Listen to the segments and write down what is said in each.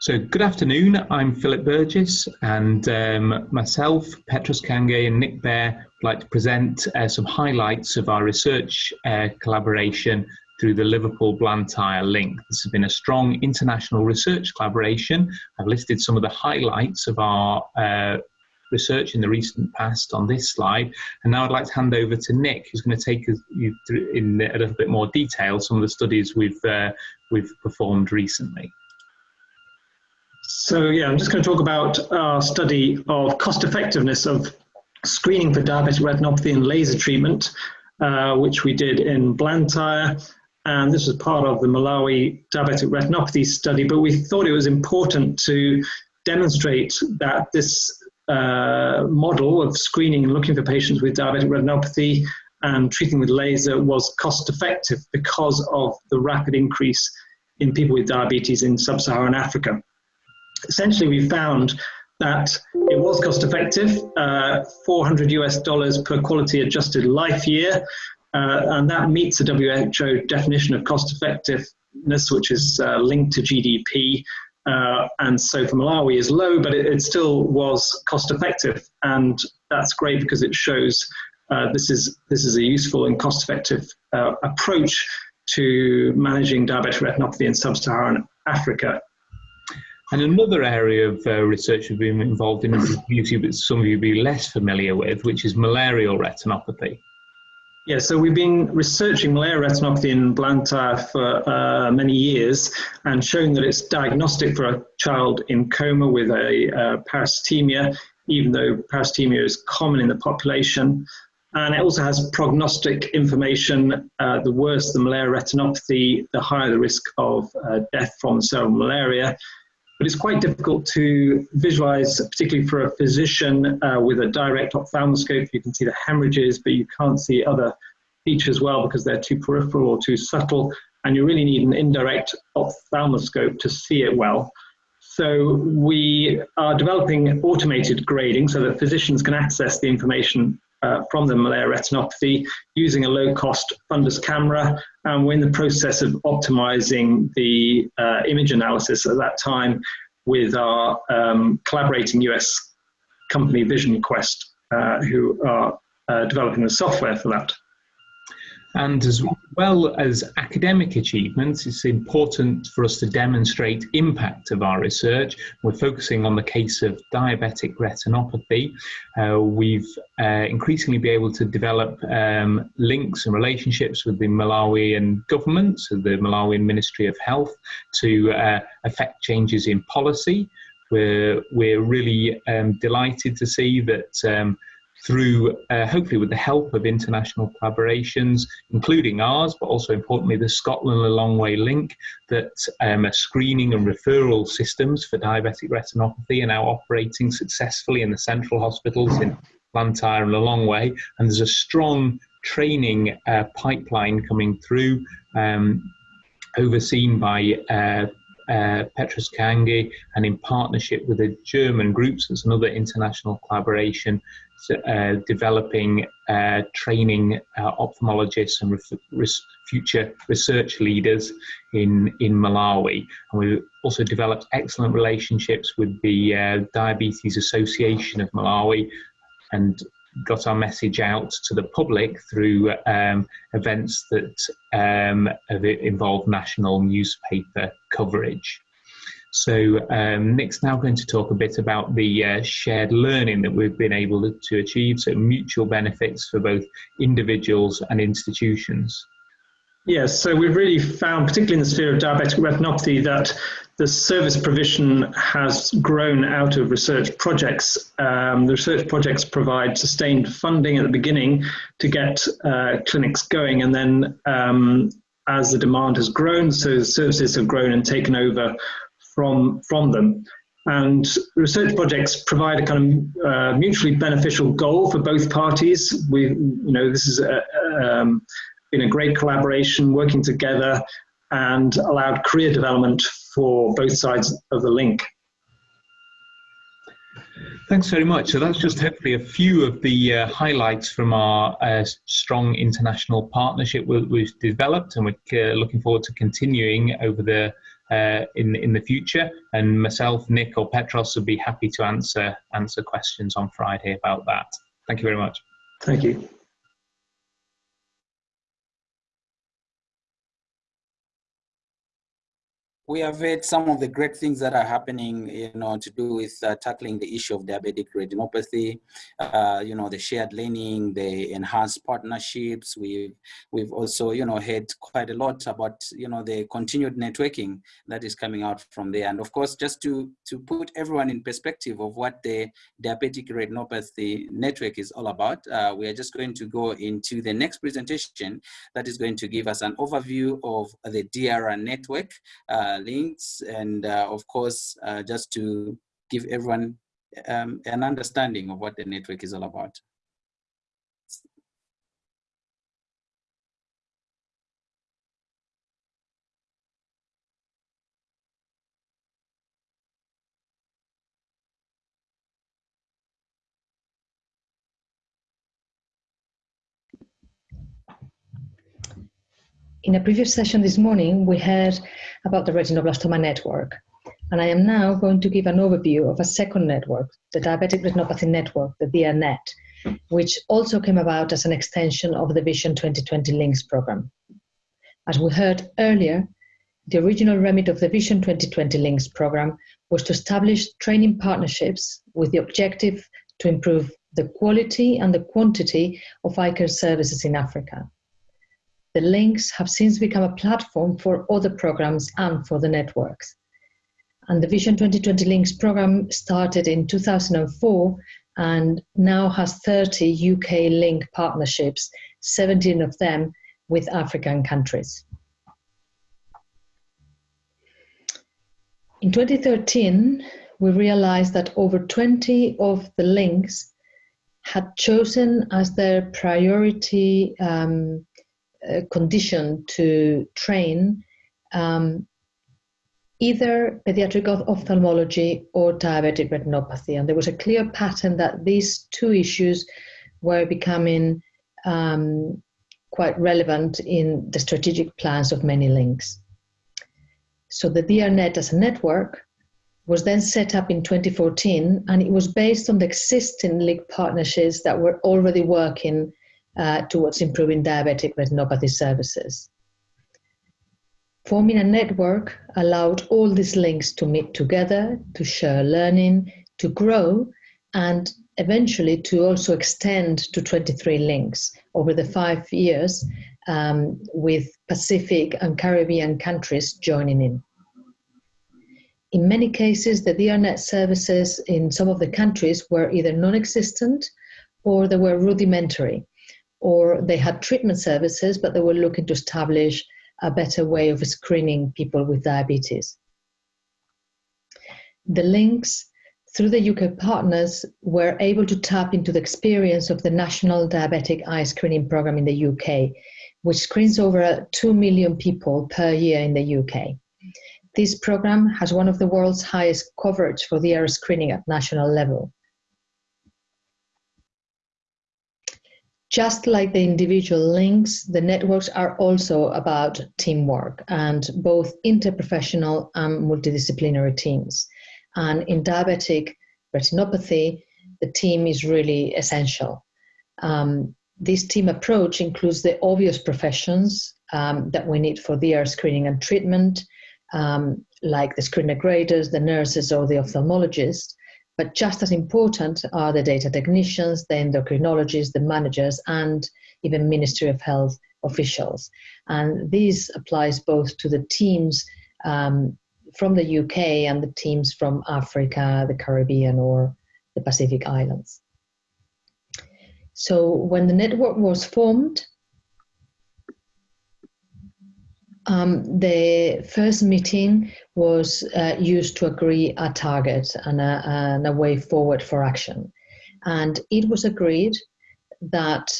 So, good afternoon. I'm Philip Burgess, and um, myself, Petros Kayange, and Nick Beare would like to present uh, some highlights of our research uh, collaboration through the Liverpool Blantyre link. This has been a strong international research collaboration. I've listed some of the highlights of our uh, research in the recent past on this slide. And now I'd like to hand over to Nick, who's going to take you through in a little bit more detail some of the studies we've, uh, we've performed recently. So yeah, I'm just going to talk about our study of cost effectiveness of screening for diabetic retinopathy and laser treatment, uh, which we did in Blantyre. And this was part of the Malawi diabetic retinopathy study, but we thought it was important to demonstrate that this uh, model of screening and looking for patients with diabetic retinopathy and treating with laser was cost effective because of the rapid increase in people with diabetes in sub-Saharan Africa essentially we found that it was cost effective, uh, 400 US dollars per quality adjusted life year, uh, and that meets the WHO definition of cost effectiveness, which is uh, linked to GDP. Uh, and so for Malawi is low, but it, it, still was cost effective, and that's great because it shows uh, this is this is a useful and cost effective uh, approach to managing diabetic retinopathy in sub-Saharan Africa. And another area of uh, research we've been involved in, that some of you be less familiar with, which is malarial retinopathy. Yeah, so we've been researching malarial retinopathy in Blantyre for uh, many years and showing that it's diagnostic for a child in coma with a uh, parasitemia, even though parasitemia is common in the population. And it also has prognostic information. Uh, the worse the malarial retinopathy, the higher the risk of uh, death from cerebral malaria but it's quite difficult to visualize, particularly for a physician uh, with a direct ophthalmoscope. You can see the hemorrhages, but you can't see other features well because they're too peripheral or too subtle, and you really need an indirect ophthalmoscope to see it well. So we are developing automated grading so that physicians can access the information uh, from the malarial retinopathy using a low-cost fundus camera. And we're in the process of optimizing the uh, image analysis at that time with our um, collaborating US company VisionQuest, uh, who are uh, developing the software for that. And as well as academic achievements, it's important for us to demonstrate impact of our research. We're focusing on the case of diabetic retinopathy. Uh, we've uh, increasingly been able to develop um, links and relationships with the Malawian government, so the Malawian Ministry of Health, to uh, affect changes in policy. We're, we're really um, delighted to see that um, through uh, hopefully with the help of international collaborations, including ours, but also importantly the Scotland Lilongwe link, that um, are screening and referral systems for diabetic retinopathy are now operating successfully in the central hospitals in Blantyre and Lilongwe. And there's a strong training uh, pipeline coming through. Um, overseen by uh, uh, Petros Kayange and in partnership with a German group, so it's another international collaboration, uh, developing uh, training uh, ophthalmologists and res future research leaders in, in Malawi. And we've also developed excellent relationships with the uh, Diabetes Association of Malawi and got our message out to the public through um, events that um, have involved national newspaper coverage. So um, Nick's now going to talk a bit about the uh, shared learning that we've been able to achieve, so mutual benefits for both individuals and institutions. Yes, so we've really found, particularly in the sphere of diabetic retinopathy, that the service provision has grown out of research projects. Um, the research projects provide sustained funding at the beginning to get uh, clinics going, and then um, as the demand has grown, so services have grown and taken over from, from them. And research projects provide a kind of uh, mutually beneficial goal for both parties. We, you know, this has um, been a great collaboration, working together, and allowed career development for both sides of the link. Thanks very much. So that's just hopefully a few of the uh, highlights from our uh, strong international partnership we, have developed, and we're uh, looking forward to continuing over the uh, in in the future. And myself, Nick, or Petros would be happy to answer answer questions on Friday about that. Thank you very much. Thank you. We have heard some of the great things that are happening, you know, to do with uh, tackling the issue of diabetic retinopathy, uh, you know, the shared learning, the enhanced partnerships. We've, we've also, you know, heard quite a lot about, you know, the continued networking that is coming out from there. And of course, just to, to put everyone in perspective of what the diabetic retinopathy network is all about, uh, we are just going to go into the next presentation that is going to give us an overview of the DRR network uh, links and uh, of course uh, just to give everyone um, an understanding of what the network is all about. In a previous session this morning, we heard about the retinoblastoma network, and I am now going to give an overview of a second network, the Diabetic Retinopathy Network, the DRNet, which also came about as an extension of the Vision 2020 Links program. As we heard earlier, the original remit of the Vision 2020 Links program was to establish training partnerships with the objective to improve the quality and the quantity of eye care services in Africa the links have since become a platform for other programs and for the networks. And the Vision 2020 Links program started in 2004 and now has 30 UK link partnerships, 17 of them with African countries. In 2013, we realized that over 20 of the links had chosen as their priority um, condition to train um, either pediatric ophthalmology or diabetic retinopathy. And there was a clear pattern that these two issues were becoming um, quite relevant in the strategic plans of many links. So the DRNet as a network was then set up in 2014 and it was based on the existing link partnerships that were already working uh, towards improving diabetic retinopathy services. Forming a network allowed all these links to meet together, to share learning, to grow, and eventually to also extend to 23 links over the five years um, with Pacific and Caribbean countries joining in. In many cases, the DRNet services in some of the countries were either non-existent or they were rudimentary, or they had treatment services, but they were looking to establish a better way of screening people with diabetes. The links through the UK partners were able to tap into the experience of the National Diabetic Eye Screening Programme in the UK, which screens over 2 million people per year in the UK. This programme has one of the world's highest coverage for the eye screening at national level. Just like the individual links, the networks are also about teamwork and both interprofessional and multidisciplinary teams. And in diabetic retinopathy, the team is really essential. Um, this team approach includes the obvious professions um, that we need for DR screening and treatment, um, like the screener graders, the nurses, or the ophthalmologists, but just as important are the data technicians, the endocrinologists, the managers, and even Ministry of Health officials. And this applies both to the teams um, from the UK and the teams from Africa, the Caribbean, or the Pacific Islands. So when the network was formed, um, the first meeting was uh, used to agree a target and a, and a, way forward for action. And it was agreed that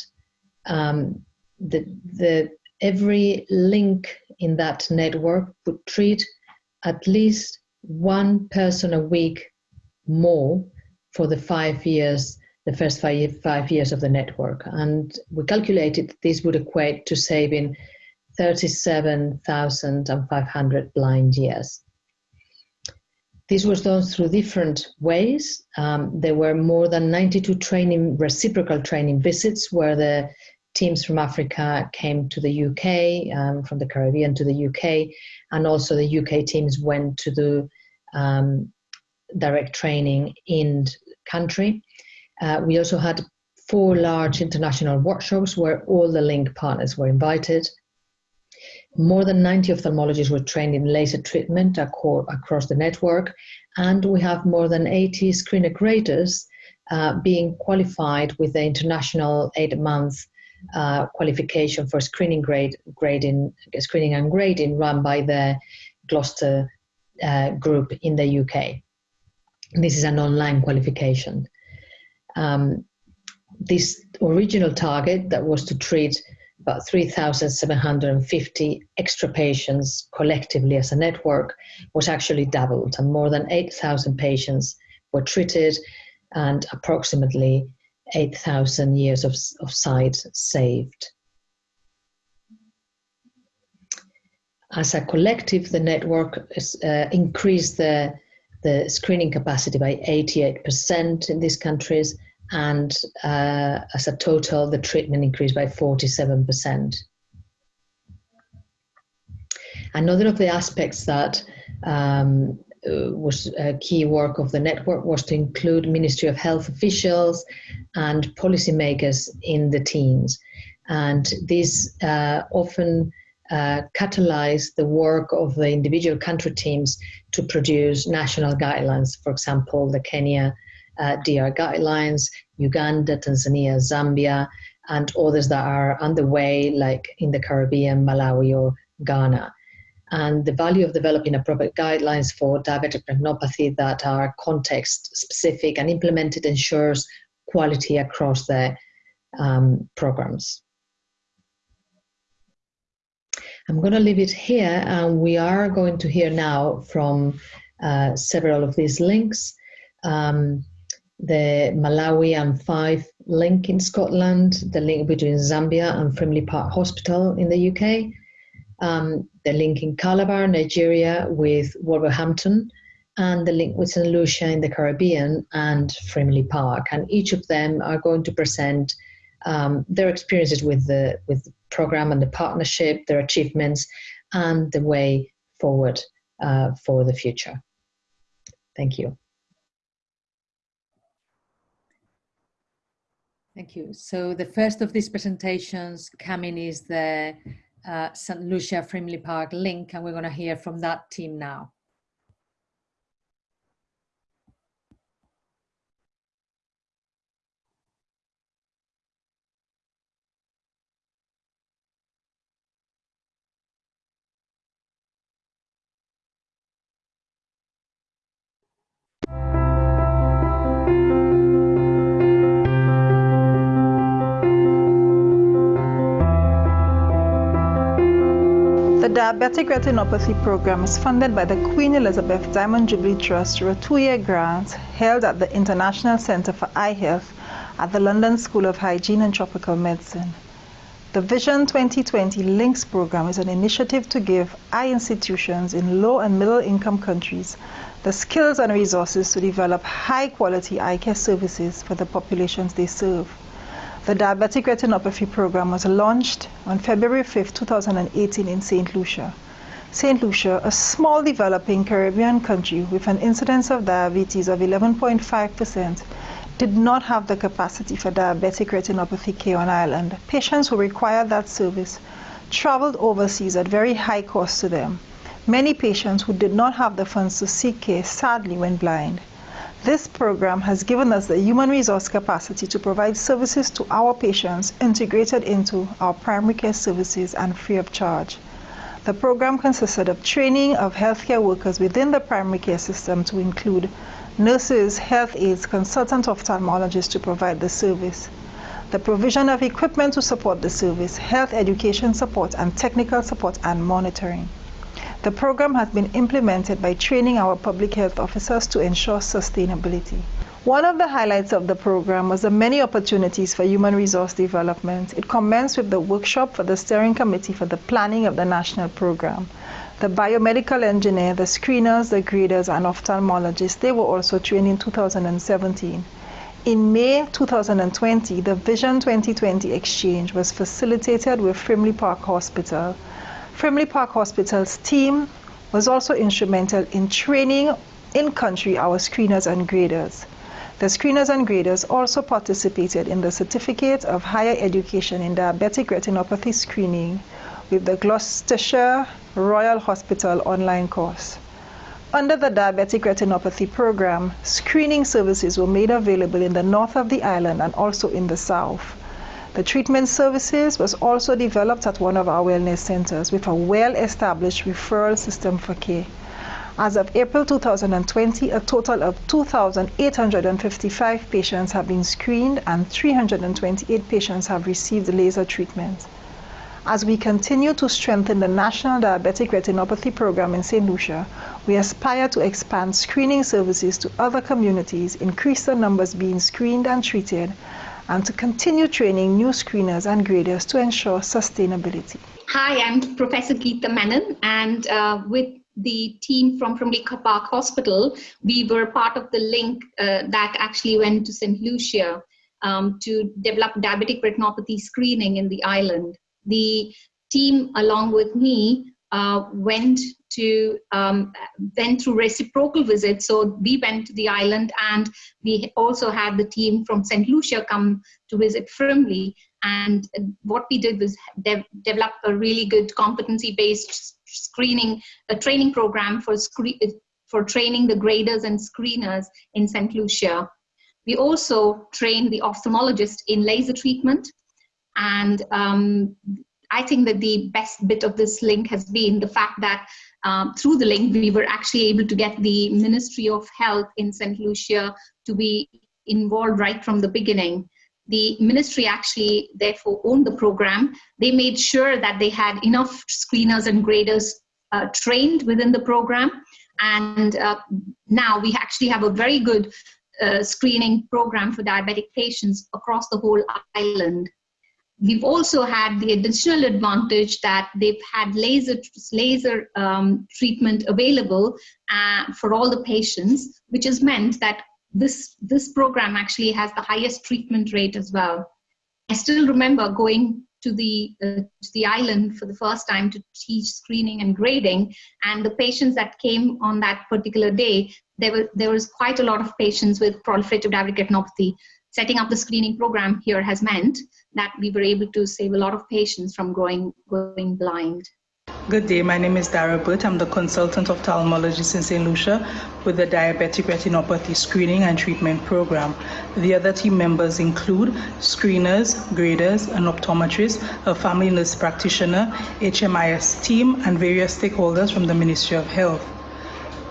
um, the, the, every link in that network would treat at least one person a week more for the five years, the first five, five years of the network. And we calculated this would equate to saving 37,500 blind years. This was done through different ways. Um, there were more than 92 training, reciprocal training visits where the teams from Africa came to the UK, um, from the Caribbean to the UK, and also the UK teams went to do um, direct training in country. Uh, we also had four large international workshops where all the link partners were invited. More than 90 ophthalmologists were trained in laser treatment across the network, and we have more than 80 screen graders uh, being qualified with the international eight-month uh, qualification for screening grade grading, screening and grading run by the Gloucester uh, group in the UK. This is an online qualification. Um, this original target that was to treat about 3,750 extra patients collectively as a network was actually doubled and more than 8,000 patients were treated and approximately 8,000 years of, of sight saved. As a collective, the network is, uh, increased the, the screening capacity by 88% in these countries and uh, as a total, the treatment increased by 47%. Another of the aspects that um, uh, was a key work of the network was to include Ministry of Health officials and policymakers in the teams. And this uh, often uh, catalyzed the work of the individual country teams to produce national guidelines. For example, the Kenya uh, DR guidelines, Uganda, Tanzania, Zambia, and others that are underway, like in the Caribbean, Malawi, or Ghana. And the value of developing appropriate guidelines for diabetic retinopathy that are context specific and implemented ensures quality across the um, programs. I'm going to leave it here, and we are going to hear now from uh, several of these links. Um, the Malawi and Fife link in Scotland, the link between Zambia and Frimley Park Hospital in the UK, um, the link in Calabar, Nigeria with Wolverhampton, and the link with St. Lucia in the Caribbean and Frimley Park. And each of them are going to present um, their experiences with the, with the program and the partnership, their achievements, and the way forward uh, for the future. Thank you. Thank you. So the first of these presentations coming is the uh, St. Lucia Frimley Park link, and we're going to hear from that team now. Diabetic Retinopathy Program is funded by the Queen Elizabeth Diamond Jubilee Trust through a two-year grant held at the International Centre for Eye Health at the London School of Hygiene and Tropical Medicine. The Vision 2020 Links program is an initiative to give eye institutions in low and middle income countries the skills and resources to develop high quality eye care services for the populations they serve. The Diabetic Retinopathy Program was launched on February 5, 2018 in St. Lucia. St. Lucia, a small developing Caribbean country with an incidence of diabetes of 11.5%, did not have the capacity for diabetic retinopathy care on island. Patients who required that service traveled overseas at very high cost to them. Many patients who did not have the funds to seek care sadly went blind. This program has given us the human resource capacity to provide services to our patients integrated into our primary care services and free of charge. The program consisted of training of healthcare workers within the primary care system to include nurses, health aides, consultant ophthalmologists to provide the service, the provision of equipment to support the service, health education support, and technical support and monitoring. The program has been implemented by training our public health officers to ensure sustainability. One of the highlights of the program was the many opportunities for human resource development. It commenced with the workshop for the steering committee for the planning of the national program. The biomedical engineer, the screeners, the graders, and ophthalmologists, they were also trained in 2017. In May 2020, the Vision 2020 exchange was facilitated with Frimley Park Hospital. Frimley Park Hospital's team was also instrumental in training in country our screeners and graders. The screeners and graders also participated in the Certificate of Higher Education in Diabetic Retinopathy Screening with the Gloucestershire Royal Hospital online course. Under the Diabetic Retinopathy program, screening services were made available in the north of the island and also in the south. The treatment services was also developed at one of our wellness centers with a well-established referral system for care. As of April 2020, a total of 2,855 patients have been screened and 328 patients have received laser treatment. As we continue to strengthen the National Diabetic Retinopathy Program in St. Lucia, we aspire to expand screening services to other communities, increase the numbers being screened and treated, and to continue training new screeners and graders to ensure sustainability. Hi, I'm Professor Geeta Menon, and uh, with the team from Frimley Park Hospital, we were part of the link uh, that actually went to St. Lucia um, to develop diabetic retinopathy screening in the island the team along with me uh, went to um, went through reciprocal visits. So we went to the island, and we also had the team from St. Lucia come to visit Frimley. And what we did was de develop a really good competency-based screening, a training program for screen for training the graders and screeners in St. Lucia. We also trained the ophthalmologist in laser treatment and um, I think that the best bit of this link has been the fact that um, through the link, we were actually able to get the Ministry of Health in St. Lucia to be involved right from the beginning. The ministry actually therefore owned the program. They made sure that they had enough screeners and graders uh, trained within the program. And uh, now we actually have a very good uh, screening program for diabetic patients across the whole island. We've also had the additional advantage that they've had laser, laser um, treatment available uh, for all the patients, which has meant that this, this program actually has the highest treatment rate as well. I still remember going to the, uh, to the island for the first time to teach screening and grading, and the patients that came on that particular day, there, were, there was quite a lot of patients with proliferative diabetic retinopathy setting up the screening program here has meant that we were able to save a lot of patients from going, going blind. Good day, my name is Dara Butt. I'm the consultant of ophthalmologist in St. Lucia with the Diabetic Retinopathy Screening and Treatment Program. The other team members include screeners, graders, an optometrist, a family nurse practitioner, HMIS team, and various stakeholders from the Ministry of Health.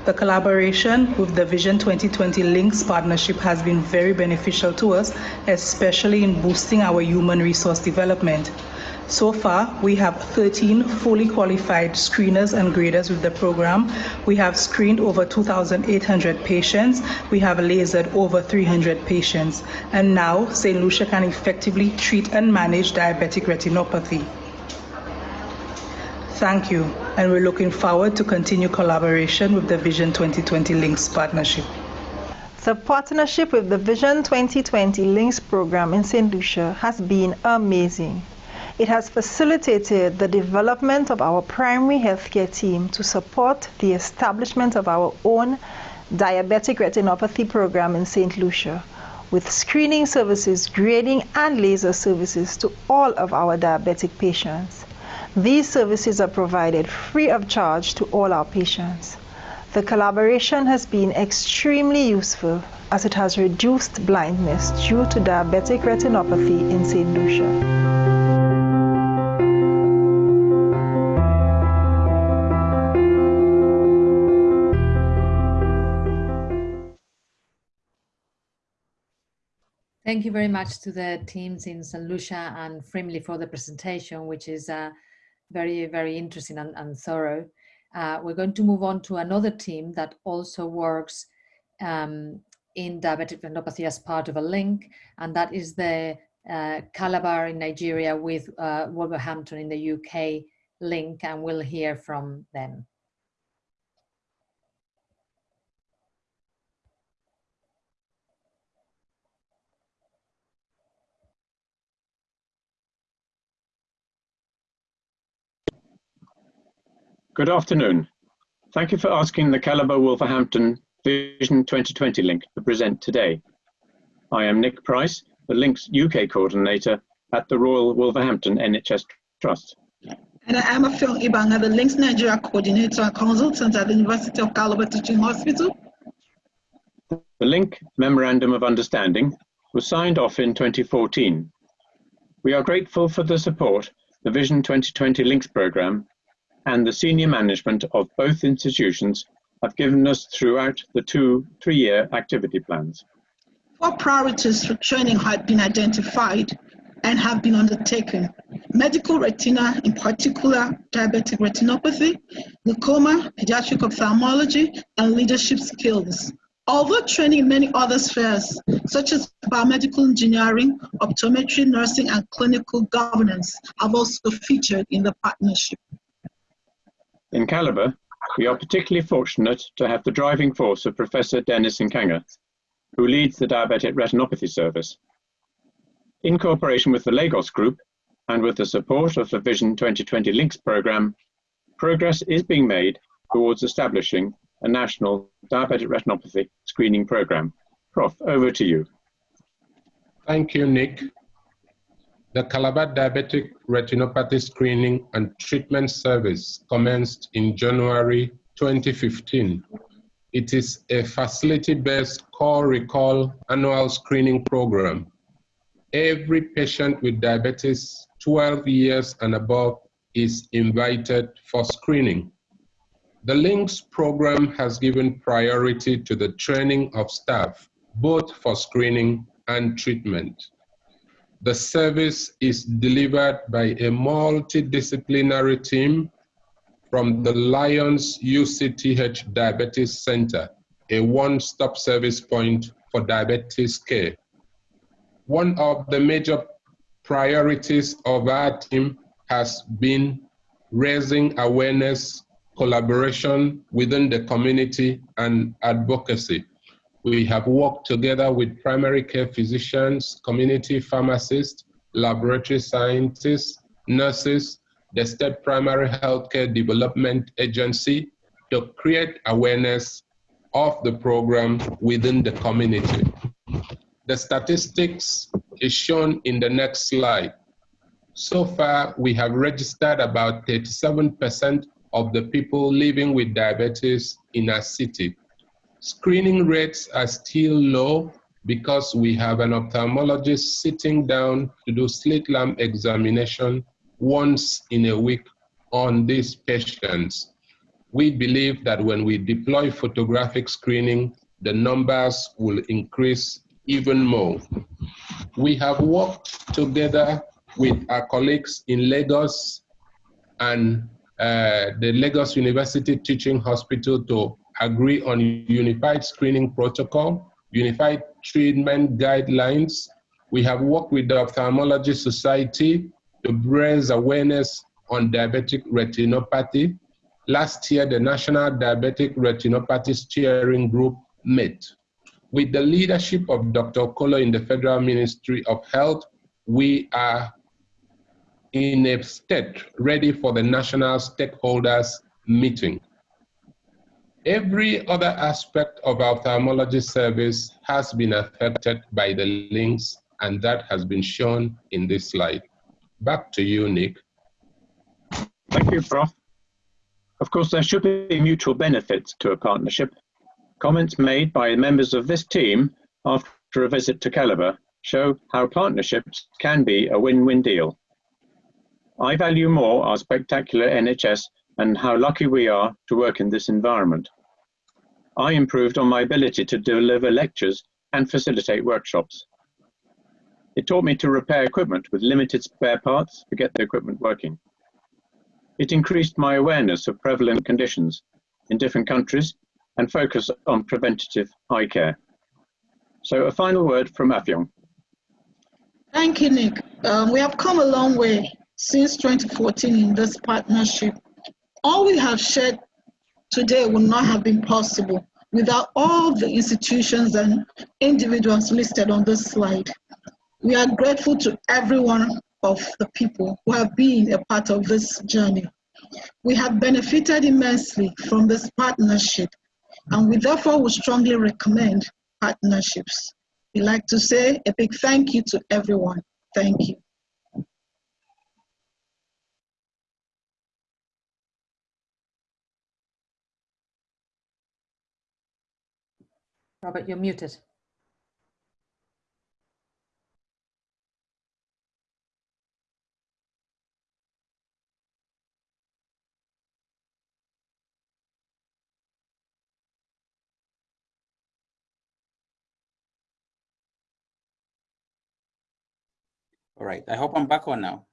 The collaboration with the Vision 2020 Links partnership has been very beneficial to us, especially in boosting our human resource development. So far, we have 13 fully qualified screeners and graders with the program. We have screened over 2,800 patients. We have lasered over 300 patients. And now, St. Lucia can effectively treat and manage diabetic retinopathy. Thank you, and we're looking forward to continue collaboration with the Vision 2020 Links partnership. The partnership with the Vision 2020 Links program in St. Lucia has been amazing. It has facilitated the development of our primary healthcare team to support the establishment of our own diabetic retinopathy program in St. Lucia with screening services, grading, and laser services to all of our diabetic patients. These services are provided free of charge to all our patients. The collaboration has been extremely useful as it has reduced blindness due to diabetic retinopathy in St. Lucia. Thank you very much to the teams in St. Lucia and Frimley for the presentation, which is uh, very, very interesting and, and thorough. Uh, we're going to move on to another team that also works um, in diabetic retinopathy as part of a link, and that is the uh, Calabar in Nigeria with uh, Wolverhampton in the UK link, and we'll hear from them. Good afternoon. Thank you for asking the Calabar Wolverhampton Vision 2020 link to present today. I am Nick Price, the Link's UK coordinator at the Royal Wolverhampton NHS Trust. And I am Affiong Ibanga, the Links Nigeria coordinator and consultant at the University of Calabar Teaching Hospital. The Link Memorandum of Understanding was signed off in 2014. We are grateful for the support the Vision 2020 Links programme and the senior management of both institutions have given us throughout the two three-year activity plans. Four priorities for training had been identified and have been undertaken. Medical retina, in particular diabetic retinopathy, glaucoma, pediatric ophthalmology, and leadership skills. Although training in many other spheres, such as biomedical engineering, optometry, nursing, and clinical governance, have also featured in the partnership. In Calabar, we are particularly fortunate to have the driving force of Professor Dennis Nkanga, who leads the Diabetic Retinopathy Service. In cooperation with the Lagos Group and with the support of the Vision 2020 Links programme, progress is being made towards establishing a national diabetic retinopathy screening programme. Prof, over to you. Thank you, Nick. The Calabar Diabetic Retinopathy Screening and Treatment Service commenced in January 2015. It is a facility-based call-recall annual screening program. Every patient with diabetes 12 years and above is invited for screening. The LINKS program has given priority to the training of staff, both for screening and treatment. The service is delivered by a multidisciplinary team from the Lions UCTH Diabetes Center, a one-stop service point for diabetes care. One of the major priorities of our team has been raising awareness, collaboration within the community, and advocacy we have worked together with primary care physicians, community pharmacists, laboratory scientists, nurses, the State Primary Healthcare Development Agency to create awareness of the program within the community. The statistics is shown in the next slide. So far, we have registered about 37% of the people living with diabetes in our city. Screening rates are still low because we have an ophthalmologist sitting down to do slit lamp examination once in a week on these patients. We believe that when we deploy photographic screening, the numbers will increase even more. We have worked together with our colleagues in Lagos and uh, the Lagos University Teaching Hospital to agree on unified screening protocol, unified treatment guidelines. We have worked with the Ophthalmology Society to raise awareness on diabetic retinopathy. Last year, the National Diabetic Retinopathy Steering Group met. With the leadership of Dr. Okolo in the Federal Ministry of Health, we are in a state ready for the national stakeholders meeting. Every other aspect of our ophthalmology service has been affected by the links, and that has been shown in this slide. Back to you, Nick. Thank you, Prof. Of course, there should be mutual benefits to a partnership. Comments made by members of this team after a visit to Calabar show how partnerships can be a win-win deal. I value more our spectacular NHS and how lucky we are to work in this environment. I improved on my ability to deliver lectures and facilitate workshops. It taught me to repair equipment with limited spare parts to get the equipment working. It increased my awareness of prevalent conditions in different countries and focus on preventative eye care. So a final word from Affiong. Thank you, Nick. Um, we have come a long way since 2014 in this partnership. All we have shared today would not have been possible without all the institutions and individuals listed on this slide. We are grateful to every one of the people who have been a part of this journey. We have benefited immensely from this partnership and we therefore would strongly recommend partnerships. We like to say a big thank you to everyone. Thank you. Robert, you're muted. All right, I hope I'm back on now.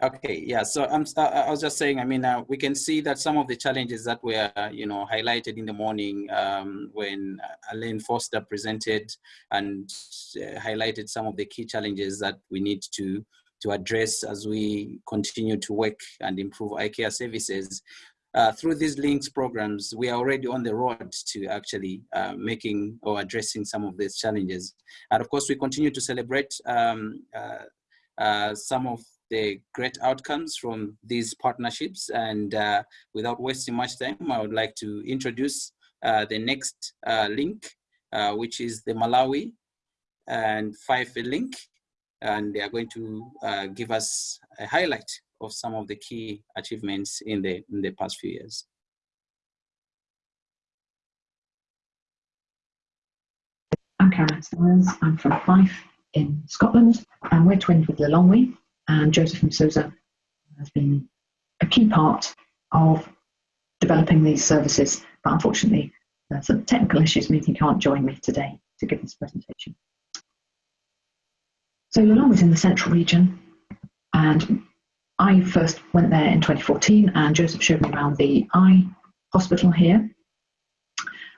Okay, yeah, so I'm, I was just saying, I mean, uh, we can see that some of the challenges that were, you know, highlighted in the morning um, when Elaine Foster presented and uh, highlighted some of the key challenges that we need to, to address as we continue to work and improve care services. Uh, through these links programs, we are already on the road to actually uh, making or addressing some of these challenges. And of course, we continue to celebrate um, uh, uh some of the great outcomes from these partnerships. And uh, without wasting much time, I would like to introduce uh, the next link, which is the Malawi and Fife link. And they are going to give us a highlight of some of the key achievements in the, in the past few years. I'm Caroline Styles. I'm from Fife in Scotland, and we're twinned with Lilongwe. And Joseph Msuza has been a key part of developing these services, but unfortunately, there's some technical issues means he can't join me today to give this presentation. So Lilongwe is in the central region, and I first went there in 2014 and Joseph showed me around the eye hospital here.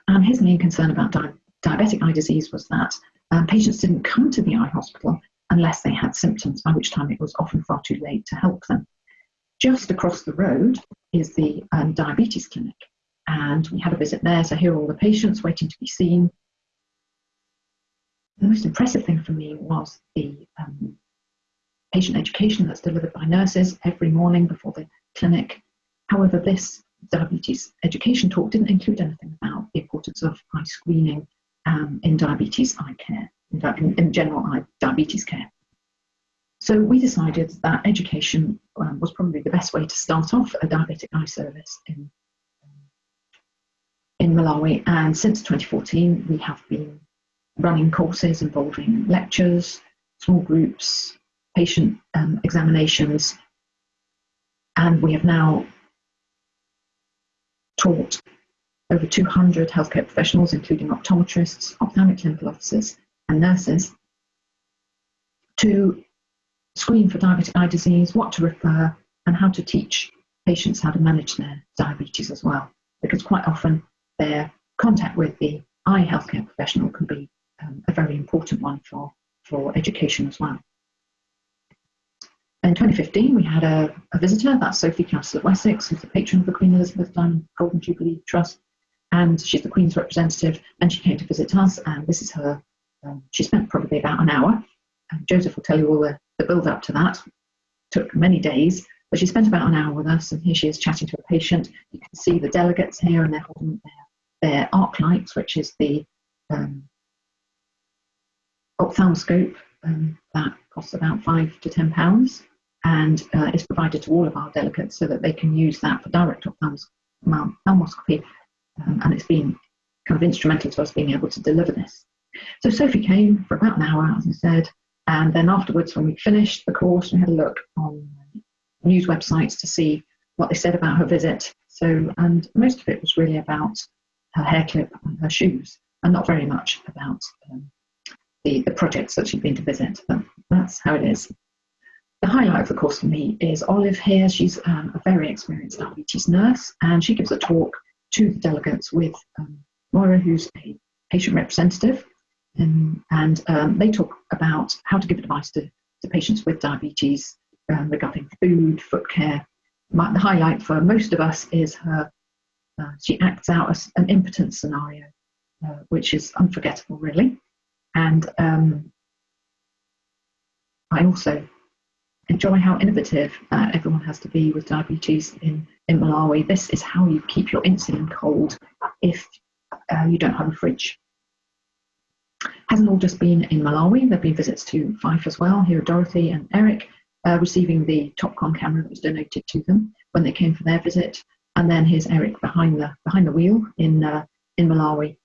And his main concern about di diabetic eye disease was that um, patients didn't come to the eye hospital unless they had symptoms, by which time it was often far too late to help them. Just across the road is the um, diabetes clinic. And we had a visit there, so here are all the patients waiting to be seen. The most impressive thing for me was the um, patient education that's delivered by nurses every morning before the clinic. However, this diabetes education talk didn't include anything about the importance of eye screening um, in diabetes eye care, in, in general diabetes care. So we decided that education um, was probably the best way to start off a diabetic eye service in, in Malawi. And since 2014, we have been running courses involving lectures, small groups, patient um, examinations, and we have now taught over 200 healthcare professionals, including optometrists, ophthalmic clinical officers, and nurses, to screen for diabetic eye disease, what to refer, and how to teach patients how to manage their diabetes as well. Because quite often their contact with the eye healthcare professional can be um, a very important one for, for education as well. In 2015, we had a, a visitor, that's Sophie, Countess of Wessex, who's the patron of the Queen Elizabeth Diamond Golden Jubilee Trust, and she's the Queen's representative, and she came to visit us, and this is her, um, she spent probably about an hour, and Joseph will tell you all the, the build up to that, took many days, but she spent about an hour with us, and here she is chatting to a patient. You can see the delegates here, and they're holding their, their Arclights, which is the um, ophthalmoscope um, that costs about five to ten pounds and uh, is provided to all of our delegates so that they can use that for direct ophthalmoscopy. Um, and it's been kind of instrumental to us being able to deliver this. So Sophie came for about an hour, as I said, and then afterwards, when we finished the course, we had a look on news websites to see what they said about her visit. So, and most of it was really about her hair clip and her shoes, and not very much about um, the, the projects that she'd been to visit. But that's how it is. The highlight of the course for me is Olive here. She's um, a very experienced diabetes nurse, and she gives a talk to the delegates with um, Moira, who's a patient representative, Um, and um, they talk about how to give advice to, to patients with diabetes um, regarding food, foot care. My, the highlight for most of us is her, uh, she acts out an impotence scenario, uh, which is unforgettable, really. And um, I also enjoy how innovative uh, everyone has to be with diabetes in, in Malawi. This is how you keep your insulin cold if uh, you don't have a fridge. Hasn't all just been in Malawi, there have been visits to Fife as well. Here are Dorothy and Eric uh, receiving the Topcon camera that was donated to them when they came for their visit. And then here's Eric behind the, behind the wheel in, uh, in Malawi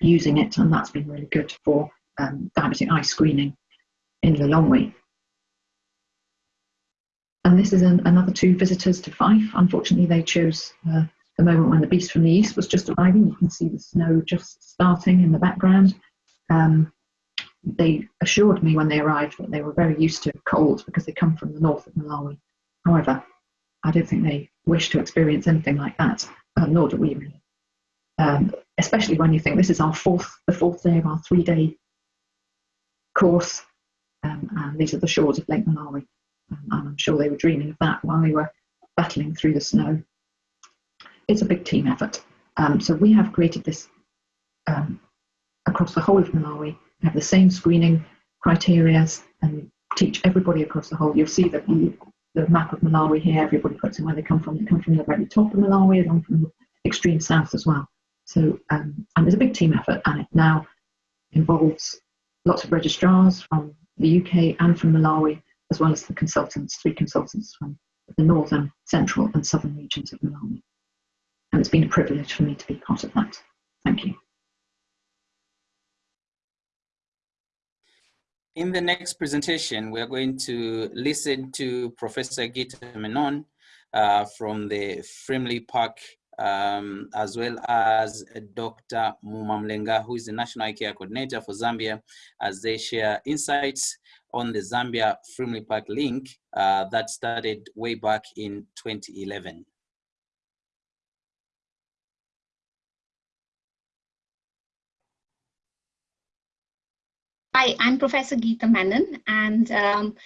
using it, and that's been really good for um, diabetic eye screening in Lilongwe. And this is an, another two visitors to Fife. Unfortunately, they chose uh, the moment when the beast from the east was just arriving. You can see the snow just starting in the background. Um, they assured me when they arrived that they were very used to cold because they come from the north of Malawi. However, I don't think they wish to experience anything like that, uh, nor do we really. Um, especially when you think this is our fourth, the fourth day of our three-day course, um, and these are the shores of Lake Malawi. Um, and I'm sure they were dreaming of that while they were battling through the snow. It's a big team effort. Um, so we have created this um, across the whole of Malawi. Have the same screening criteria and teach everybody across the whole. You'll see that the, map of Malawi here, everybody puts in where they come from. They come from the very top of Malawi and from the extreme south as well. So, um, and there's a big team effort, and it now involves lots of registrars from the UK and from Malawi, as well as the consultants, three consultants from the northern, central, and southern regions of Malawi. And it's been a privilege for me to be part of that. Thank you. In the next presentation, we are going to listen to Professor Geeta Menon uh, from the Frimley Park, um, as well as Dr. Mumamlenga, who is the National Care Coordinator for Zambia, as they share insights on the Zambia Frimley Park link uh, that started way back in 2011. Hi, I'm Professor Geeta Menon, and um,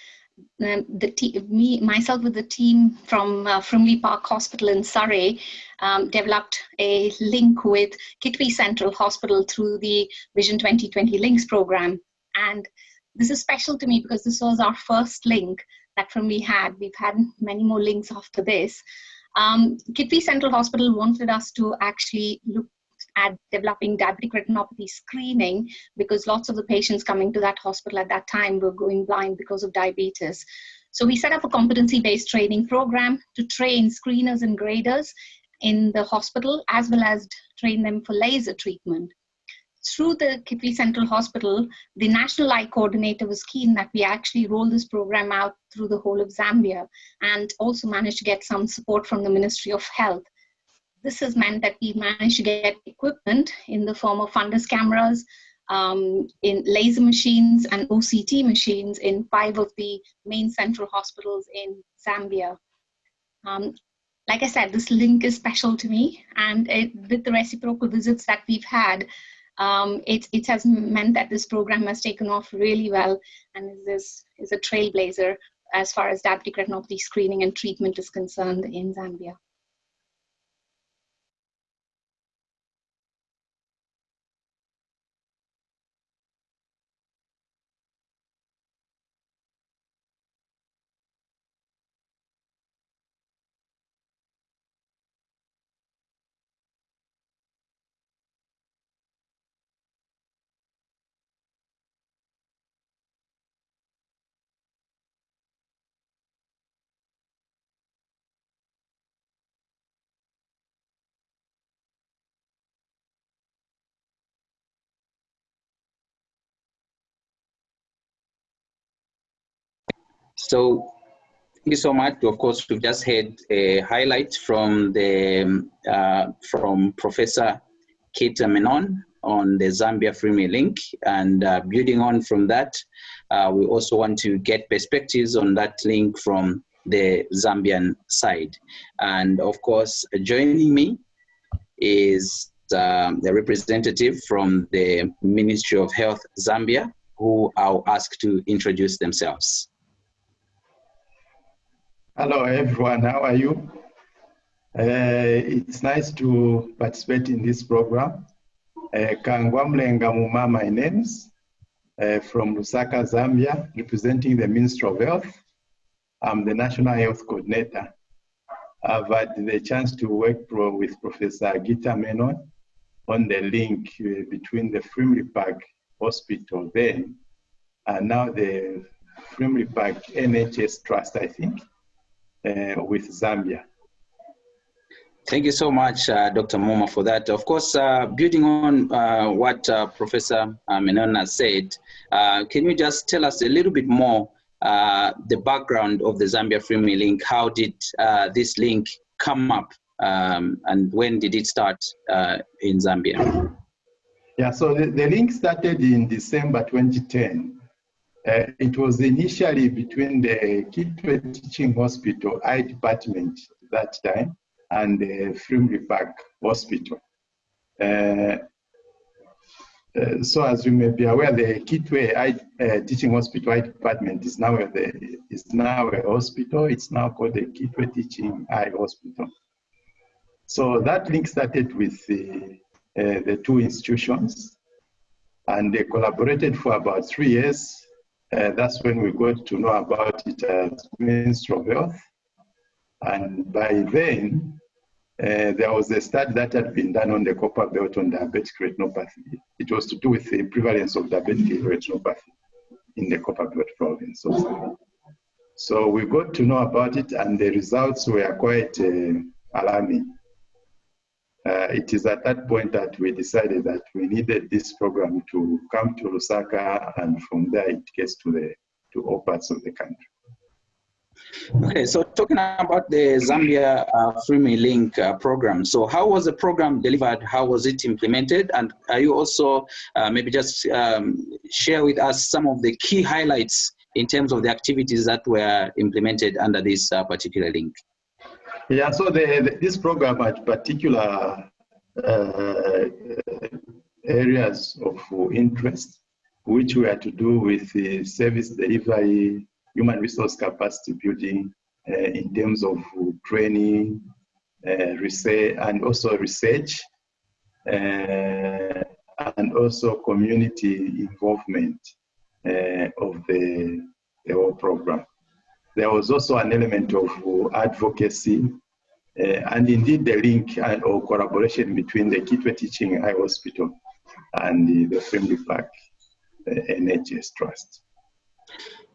um the me myself with the team from uh, Frimley Park Hospital in Surrey um, developed a link with Kitwe Central Hospital through the Vision 2020 Links program. And this is special to me because this was our first link that Frimley had. We've had many more links after this. Um, Kitwe Central Hospital wanted us to actually look at developing diabetic retinopathy screening because lots of the patients coming to that hospital at that time were going blind because of diabetes. So we set up a competency-based training program to train screeners and graders in the hospital as well as train them for laser treatment. Through the Kitwe Central Hospital, the National Eye Coordinator was keen that we actually roll this program out through the whole of Zambia and also managed to get some support from the Ministry of Health this has meant that we managed to get equipment in the form of fundus cameras, um, in laser machines and OCT machines in five of the main central hospitals in Zambia. Um, like I said, this link is special to me, and it, with the reciprocal visits that we've had, um, it, it has meant that this program has taken off really well and is, is a trailblazer as far as diabetic retinopathy screening and treatment is concerned in Zambia. So thank you so much. Of course, we've just had a highlight from the uh, from Professor Geeta Menon on the Zambia Frimley link, and uh, building on from that, uh, we also want to get perspectives on that link from the Zambian side. And of course, joining me is um, a representative from the Ministry of Health Zambia, who I'll ask to introduce themselves. Hello, everyone. How are you? Uh, it's nice to participate in this program. Uh, Kangwa Mlenga Muma, my name's uh, from Lusaka, Zambia, representing the Ministry of Health. I'm the National Health Coordinator. I've had the chance to work pro with Professor Geeta Menon on the link uh, between the Frimley Park Hospital then and now the Frimley Park NHS Trust, I think, with Zambia. Thank you so much, uh, Dr. Muma, for that. Of course, uh, building on uh, what uh, Professor uh, Menona said, uh, can you just tell us a little bit more the background of the Zambia Frimley link? How did this link come up um, and when did it start in Zambia? Yeah, so the, the link started in December 2010. Uh, it was initially between the Kitwe Teaching Hospital Eye Department at that time and the Frimley Park Hospital. Uh, uh, so as you may be aware, the Kitwe Eye, uh, Teaching Hospital Eye Department is now, a, the, is now a hospital. It's now called the Kitwe Teaching Eye Hospital. So that link started with the, uh, the two institutions and they collaborated for about three years. Uh, that's when we got to know about it as Ministry of Health. And by then, uh, there was a study that had been done on the Copperbelt on diabetic retinopathy. It was to do with the prevalence of diabetic retinopathy in the Copperbelt province. So, we got to know about it, and the results were quite uh, alarming. Uh, it is at that point that we decided that we needed this program to come to Lusaka, and from there it gets to the to all parts of the country. Okay, so talking about the Zambia uh, Frimley Link uh, program, so how was the program delivered? How was it implemented? And are you also uh, maybe just um, share with us some of the key highlights in terms of the activities that were implemented under this uh, particular link? Yeah, so the, the, this program had particular uh, areas of interest, which were to do with the service delivery, human resource capacity building uh, in terms of training, uh, research, and also research, uh, and also community involvement uh, of the, the whole program. There was also an element of advocacy uh, and indeed the link or collaboration between the Kitwe Teaching Eye Hospital and the, the Frimley Park uh, NHS Trust.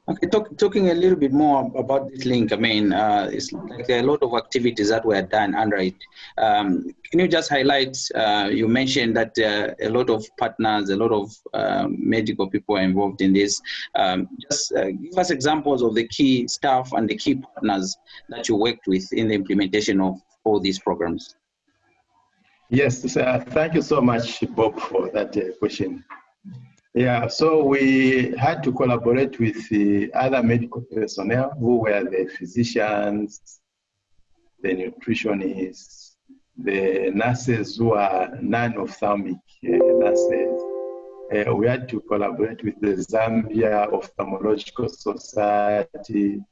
Okay, talk, talking a little bit more about this link, I mean, uh, it's like a lot of activities that were done under it. Um, can you just highlight, uh, you mentioned that uh, a lot of partners, a lot of um, medical people are involved in this. Um, just uh, give us examples of the key staff and the key partners that you worked with in the implementation of all these programs. Yes, uh, thank you so much, Bob, for that uh, question. Yeah, so we had to collaborate with the other medical personnel who were the physicians, the nutritionists, the nurses who are non-ophthalmic uh, nurses. Uh, we had to collaborate with the Zambia Ophthalmological Society,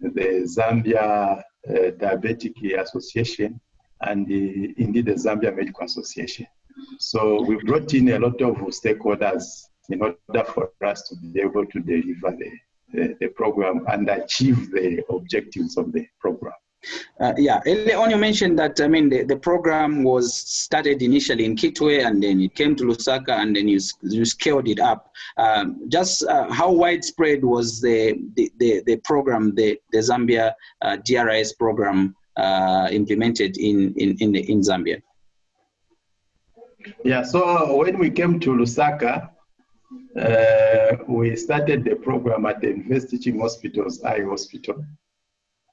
the Zambia uh, Diabetic Association, and the, indeed the Zambia Medical Association. So we brought in a lot of stakeholders in order for us to be able to deliver the, the, the program and achieve the objectives of the program. Uh, yeah, earlier on you mentioned that, I mean, the, the program was started initially in Kitwe and then it came to Lusaka and then you, you scaled it up. Um, just uh, how widespread was the, the, the, the program, the, the Zambia uh, program uh, implemented in, in, in, in Zambia? Yeah, so when we came to Lusaka, uh, we started the program at the University Teaching Hospital's Eye Hospital.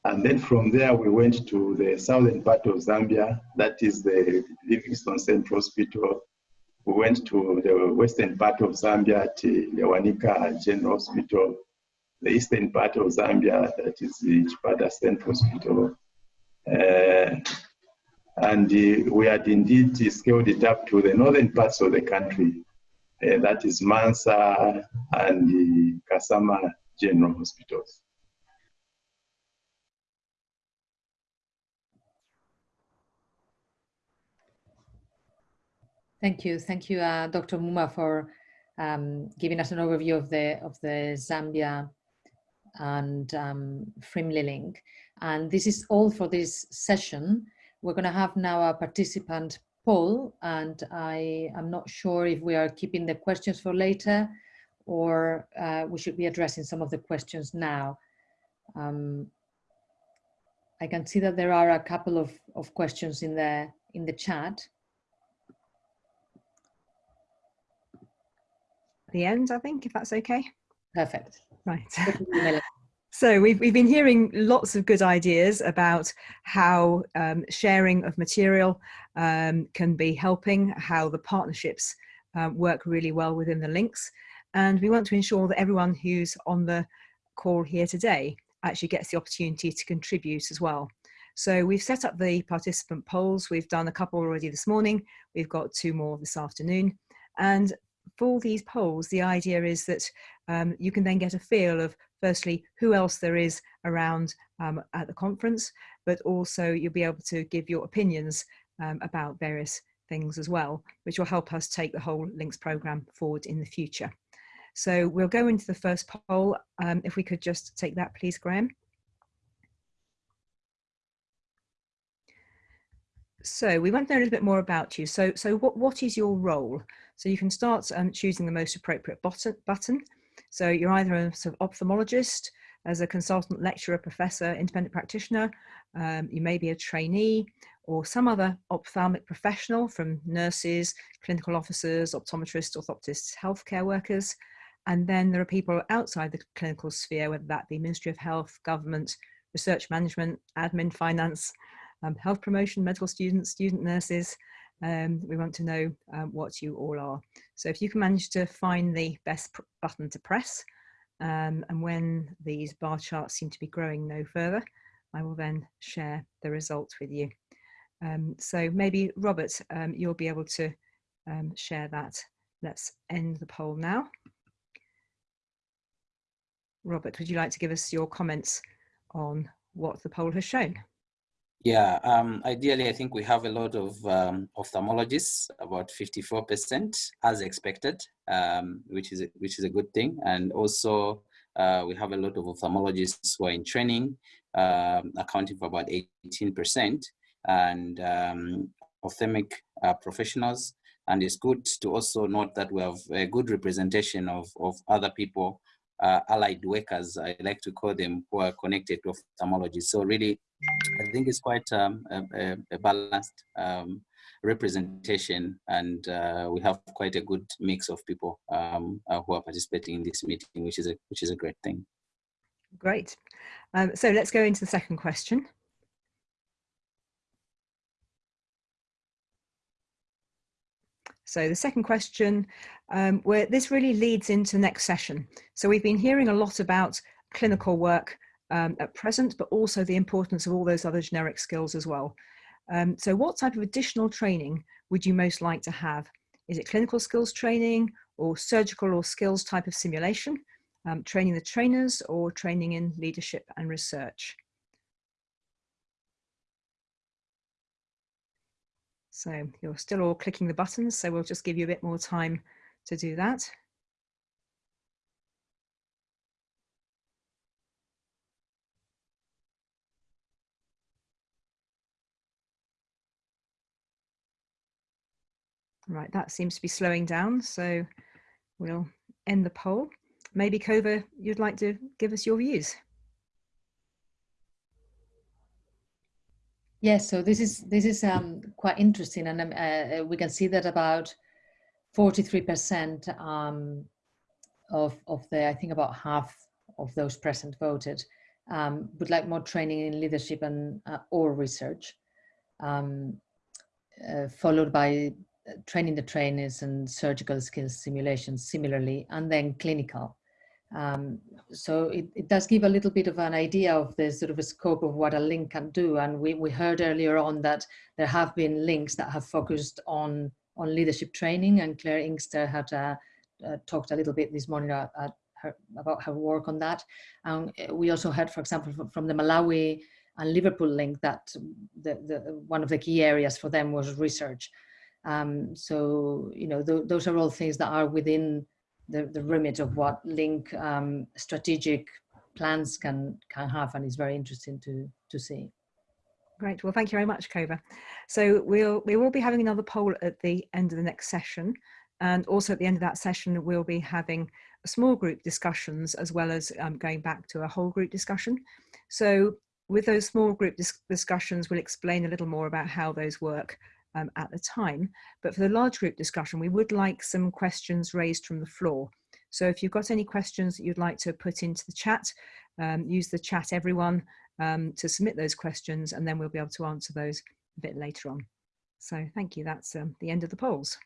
And then from there, we went to the southern part of Zambia, that is the Livingstone Central Hospital. We went to the western part of Zambia at the Wanika General Hospital, the eastern part of Zambia, that is the Chipata Central Hospital. Uh, And uh, we had indeed scaled it up to the northern parts of the country. Uh, that is Mansa and the Kasama General Hospitals. Thank you. Thank you, uh, Dr. Muma, for um, giving us an overview of the, of the Zambia and um, Frimley link. And this is all for this session. We're going to have now a participant poll, and I am not sure if we are keeping the questions for later or uh, we should be addressing some of the questions now. Um, I can see that there are a couple of, of questions in the, in the chat. the end, I think, if that's okay. Perfect. Right. So we've, we've been hearing lots of good ideas about how um, sharing of material um, can be helping, how the partnerships uh, work really well within the links. And we want to ensure that everyone who's on the call here today actually gets the opportunity to contribute as well. So we've set up the participant polls. We've done a couple already this morning. We've got two more this afternoon. And for these polls, the idea is that um, you can then get a feel of firstly who else there is around um, at the conference, but also you'll be able to give your opinions um, about various things as well, which will help us take the whole links program forward in the future. So we'll go into the first poll. Um, if we could just take that, please, Graham. So we want to know a little bit more about you. So, so what, what is your role? So you can start um, choosing the most appropriate button, button. So you're either a sort of ophthalmologist, as a consultant, lecturer, professor, independent practitioner, um, you may be a trainee or some other ophthalmic professional from nurses, clinical officers, optometrists, orthoptists, healthcare workers. And then there are people outside the clinical sphere, whether that be Ministry of Health, government, research management, admin, finance, um, health promotion, medical students, student nurses. Um, we want to know um, what you all are. So if you can manage to find the best button to press, um, and when these bar charts seem to be growing no further, I will then share the results with you. Um, so maybe Robert, um, you'll be able to share that. Let's end the poll now. Robert, would you like to give us your comments on what the poll has shown? Yeah, um, ideally, I think we have a lot of um, ophthalmologists, about 54% as expected, um, which is a, which is a good thing. And also, uh, we have a lot of ophthalmologists who are in training, um, accounting for about 18%, and um, ophthalmic uh, professionals. And it's good to also note that we have a good representation of, of other people uh, allied workers, I like to call them, who are connected to ophthalmology. So really, I think it's quite um, a, a, balanced um, representation and uh, we have quite a good mix of people um, uh, who are participating in this meeting, which is a, which is a great thing. Great. Um, so let's go into the second question. So the second question, um, where this really leads into next session. So we've been hearing a lot about clinical work um, at present, but also the importance of all those other generic skills as well. Um, so what type of additional training would you most like to have? Is it clinical skills training or surgical or skills type of simulation, um, training the trainers or training in leadership and research? So you're still all clicking the buttons, so we'll just give you a bit more time to do that. Right, that seems to be slowing down, so we'll end the poll. Maybe Cova, you'd like to give us your views. Yes, so this is this is um, quite interesting, and um, uh, we can see that about forty-three percent um, of of the I think about half of those present voted um, would like more training in leadership and uh, or research, um, uh, followed by uh, training the trainers and surgical skills simulations similarly, and then clinical Um, so it, it does give a little bit of an idea of the sort of a scope of what a link can do. And we, we heard earlier on that there have been links that have focused on, on leadership training and Claire Inkster had uh, uh, talked a little bit this morning at, at her, about her work on that. And we also heard, for example, from, the Malawi and Liverpool link that the, the, one of the key areas for them was research. Um, so, you know, th those are all things that are within the, the remit of what link um, strategic plans can can have and is very interesting to to see great well thank you very much Cova so we'll we will be having another poll at the end of the next session and also at the end of that session we'll be having small group discussions as well as um, going back to a whole group discussion so with those small group dis discussions we'll explain a little more about how those work um, at the time. But for the large group discussion, we would like some questions raised from the floor. So if you've got any questions that you'd like to put into the chat, um, use the chat everyone um, to submit those questions and then we'll be able to answer those a bit later on. So thank you, that's um, the end of the polls.